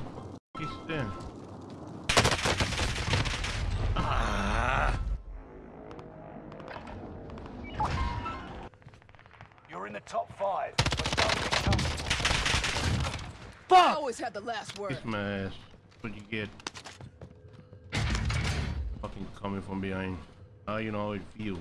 from Easton. Ah. You're in the top five. Fuck! I always had the last word. Kiss my ass. What you get? Fucking coming from behind. Now you know how it feels.